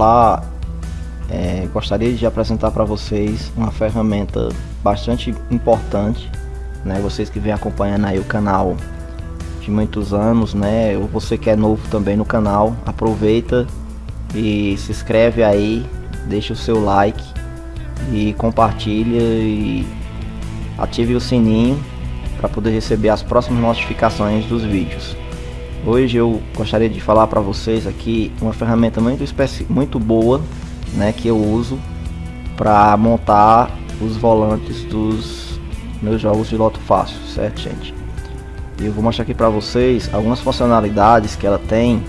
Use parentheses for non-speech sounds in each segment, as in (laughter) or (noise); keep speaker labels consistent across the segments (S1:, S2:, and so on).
S1: Olá, é, gostaria de apresentar para vocês uma ferramenta bastante importante, né? Vocês que vêm acompanhando aí o canal de muitos anos, né? Ou você que é novo também no canal, aproveita e se inscreve aí, deixa o seu like e compartilha e ative o sininho para poder receber as próximas notificações dos vídeos. Hoje eu gostaria de falar para vocês aqui uma ferramenta muito, muito boa né, que eu uso para montar os volantes dos meus jogos de loto fácil, certo gente? Eu vou mostrar aqui para vocês algumas funcionalidades que ela tem,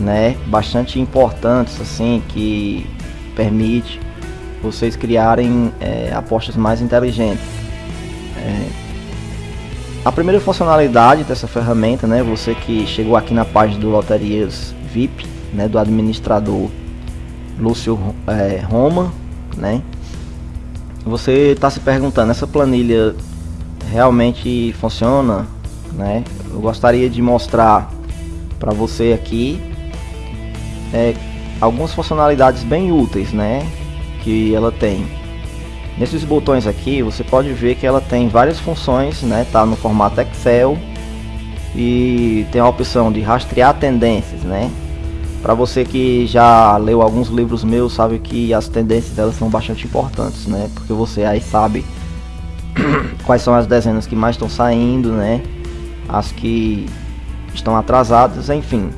S1: né, bastante importantes assim, que permite vocês criarem é, apostas mais inteligentes. É, a primeira funcionalidade dessa ferramenta, né, você que chegou aqui na página do Loterias VIP, né, do administrador Lúcio é, Roma, né? Você está se perguntando, essa planilha realmente funciona, né? Eu gostaria de mostrar para você aqui é, algumas funcionalidades bem úteis, né? Que ela tem. Nesses botões aqui, você pode ver que ela tem várias funções, né? Tá no formato Excel e tem a opção de rastrear tendências, né? Para você que já leu alguns livros meus, sabe que as tendências delas são bastante importantes, né? Porque você aí sabe (coughs) quais são as dezenas que mais estão saindo, né? As que estão atrasadas, enfim.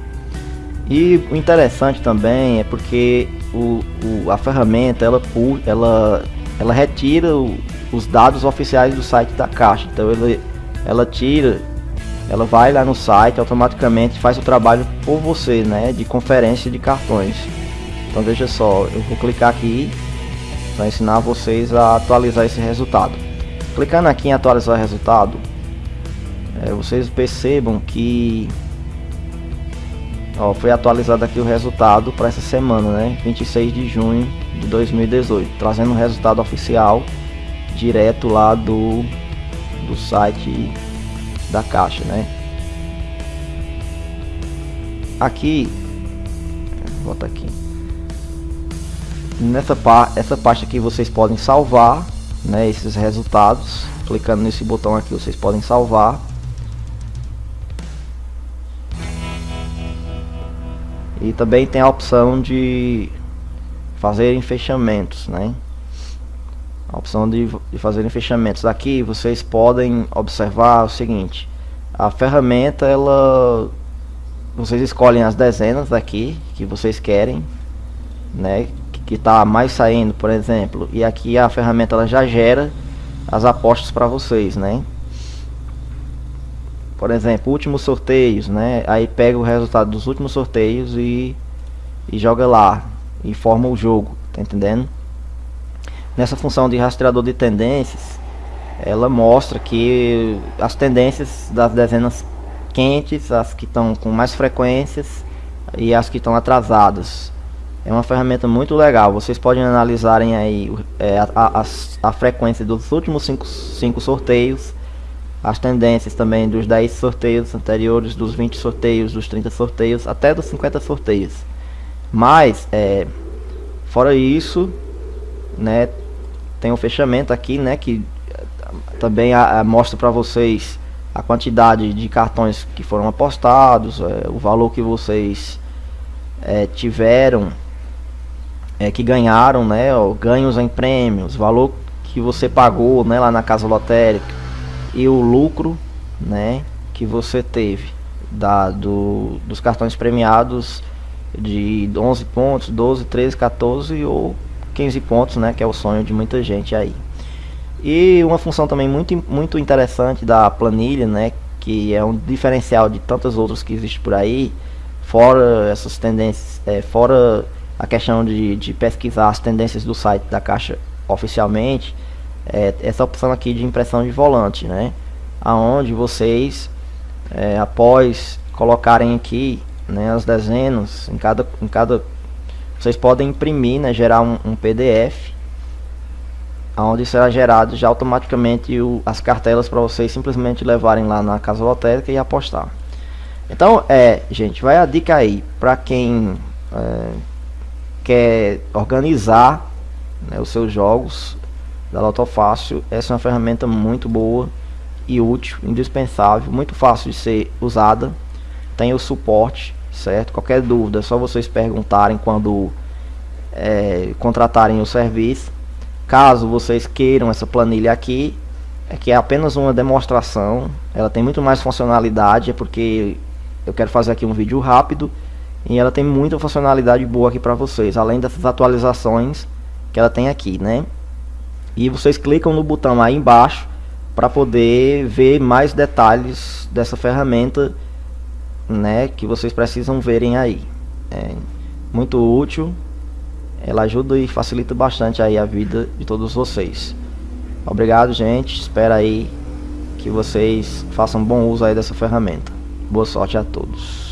S1: E o interessante também é porque o, o a ferramenta ela, ela, ela retira o, os dados oficiais do site da caixa. Então ela, ela tira ela vai lá no site automaticamente faz o trabalho por você, né, de conferência de cartões. Então veja só, eu vou clicar aqui para ensinar vocês a atualizar esse resultado. Clicando aqui em atualizar resultado, é, vocês percebam que ó, foi atualizado aqui o resultado para essa semana, né, 26 de junho de 2018, trazendo o resultado oficial direto lá do do site da caixa, né? Aqui, bota aqui. Nessa parte, essa parte aqui vocês podem salvar, né, esses resultados. Clicando nesse botão aqui, vocês podem salvar. E também tem a opção de fazer fechamentos, né? a opção de, de fazerem fechamentos. Aqui vocês podem observar o seguinte, a ferramenta ela vocês escolhem as dezenas aqui que vocês querem, né, que está mais saindo, por exemplo, e aqui a ferramenta ela já gera as apostas para vocês, né? Por exemplo, últimos sorteios, né? Aí pega o resultado dos últimos sorteios e, e joga lá e forma o jogo, tá entendendo? nessa função de rastreador de tendências, ela mostra que as tendências das dezenas quentes, as que estão com mais frequências e as que estão atrasadas. É uma ferramenta muito legal. Vocês podem analisarem aí é, a, a, a, frequência dos últimos 5 sorteios, as tendências também dos 10 sorteios anteriores, dos 20 sorteios, dos 30 sorteios, até dos 50 sorteios. Mas, é, fora isso, né, tem um fechamento aqui, né, que também a, a mostra para vocês a quantidade de cartões que foram apostados, é, o valor que vocês é, tiveram, é, que ganharam, né, ó, ganhos em prêmios, valor que você pagou, né, lá na casa lotérica e o lucro, né, que você teve da, do, dos cartões premiados de 11 pontos, 12, 13, 14 ou 15 pontos, né, que é o sonho de muita gente aí. E uma função também muito, muito interessante da planilha, né, que é um diferencial de tantas outras que existem por aí, fora essas tendências, é, fora a questão de, de pesquisar as tendências do site da Caixa oficialmente, é, essa opção aqui de impressão de volante, né, aonde vocês, é, após colocarem aqui né, as dezenas em cada, em cada vocês podem imprimir, né, gerar um, um PDF onde será gerado já automaticamente o, as cartelas para vocês simplesmente levarem lá na casa lotérica e apostar. Então, é, gente, vai a dica aí para quem é, quer organizar né, os seus jogos da Lotofácil, essa é uma ferramenta muito boa e útil, indispensável, muito fácil de ser usada. Tem o suporte, certo? Qualquer dúvida, é só vocês perguntarem quando é, contratarem o serviço. Caso vocês queiram essa planilha aqui, é que é apenas uma demonstração, ela tem muito mais funcionalidade, é porque eu quero fazer aqui um vídeo rápido e ela tem muita funcionalidade boa aqui para vocês, além dessas atualizações que ela tem aqui, né? E vocês clicam no botão aí embaixo para poder ver mais detalhes dessa ferramenta, né? Que vocês precisam verem aí. É muito útil, ela ajuda e facilita bastante aí a vida de todos vocês. Obrigado, gente. Espero aí que vocês façam bom uso aí dessa ferramenta. Boa sorte a todos.